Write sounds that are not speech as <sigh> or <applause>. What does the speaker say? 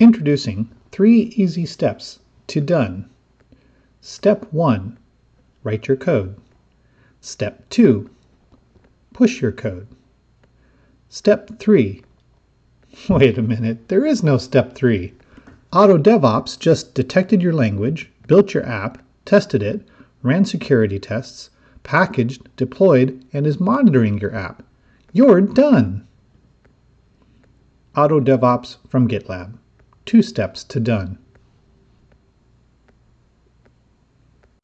Introducing three easy steps to done. Step 1. Write your code. Step 2. Push your code. Step 3. <laughs> Wait a minute, there is no step 3. Auto DevOps just detected your language, built your app, tested it, ran security tests, packaged, deployed, and is monitoring your app. You're done! Auto DevOps from GitLab two steps to done.